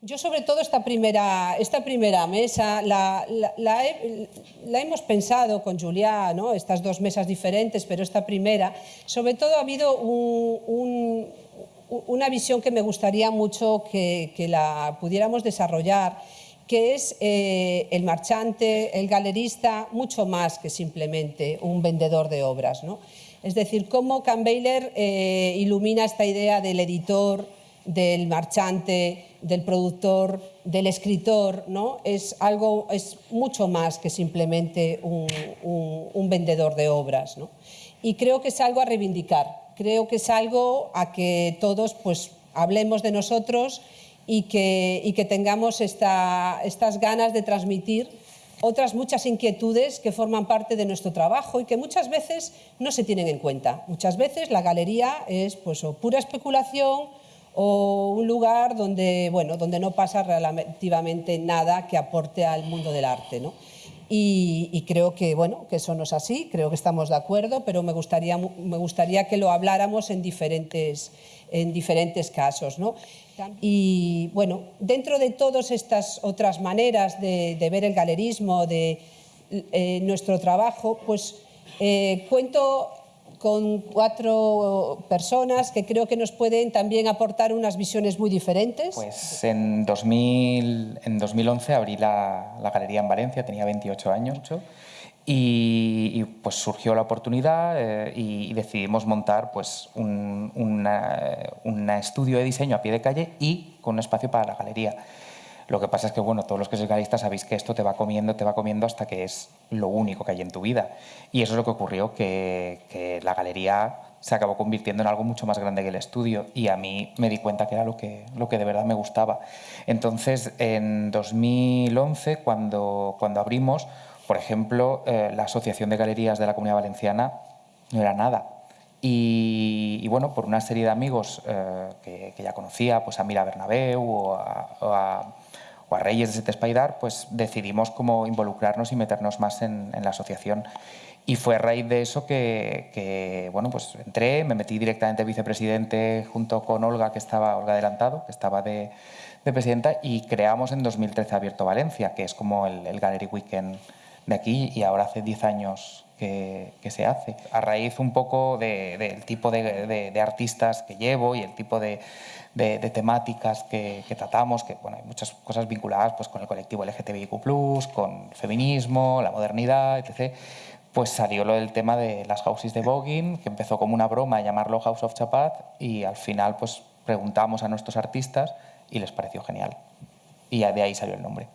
Yo sobre todo esta primera, esta primera mesa la, la, hemos pensado con Julia, ¿no? estas dos mesas diferentes, pero esta primera, sobre todo ha habido un, una visión que me gustaría mucho que, que la pudiéramos desarrollar, que es eh, el marchante, el galerista, mucho más que simplemente un vendedor de obras. ¿no? Es decir, cómo Campbell eh, ilumina esta idea del editor, del marchante, del productor, del escritor, ¿no? es, algo, es mucho más que simplemente un, vendedor de obras. ¿no? Y creo que es algo a reivindicar, creo que es algo a que todos pues, hablemos de nosotros y que, y que tengamos esta, estas ganas de transmitir otras muchas inquietudes que forman parte de nuestro trabajo y que muchas veces no se tienen en cuenta. Muchas veces la galería es pues, o pura especulación o un lugar donde, bueno, donde no pasa relativamente nada que aporte al mundo del arte. ¿no? Y, creo que, bueno, que eso no es así, creo que estamos de acuerdo, pero me gustaría, me gustaría que lo habláramos en diferentes, en diferentes casos. ¿no? Y bueno, dentro de todas estas otras maneras de, ver el galerismo, de eh, nuestro trabajo, pues eh, cuento con cuatro personas que creo que nos pueden también aportar unas visiones muy diferentes. Pues en, 2000, en 2011 abrí la, la, galería en Valencia, tenía 28 años, y, pues surgió la oportunidad eh, y, decidimos montar pues un estudio de diseño a pie de calle y con un espacio para la galería. Lo que pasa es que, bueno, todos los que sois galeristas sabéis que esto te va comiendo, te va comiendo hasta que es lo único que hay en tu vida. Y eso es lo que ocurrió, que, la galería se acabó convirtiendo en algo mucho más grande que el estudio y a mí me di cuenta que era lo que, lo que de verdad me gustaba. Entonces, en 2011, cuando, cuando abrimos, por ejemplo, eh, la Asociación de Galerías de la Comunidad Valenciana no era nada. Y, bueno, por una serie de amigos eh, que, ya conocía, pues a Mira Bernabeu o a o a Reyes de Sete Espaidar, pues decidimos como involucrarnos y meternos más en, la asociación. Y fue a raíz de eso que, bueno, pues entré, me metí directamente vicepresidente junto con Olga, que estaba, Olga Adelantado, que estaba de, presidenta, y creamos en 2013 Abierto Valencia, que es como el, Gallery Weekend de aquí, y ahora hace 10 años que, se hace. A raíz un poco del tipo de, artistas que llevo y el tipo de, temáticas que, tratamos, que bueno, hay muchas cosas vinculadas pues, con el colectivo LGTBIQ+, con feminismo, la modernidad, etc., pues salió lo del tema de las houses de voguing, que empezó como una broma a llamarlo House of Chapat y al final pues preguntamos a nuestros artistas y les pareció genial. Y de ahí salió el nombre.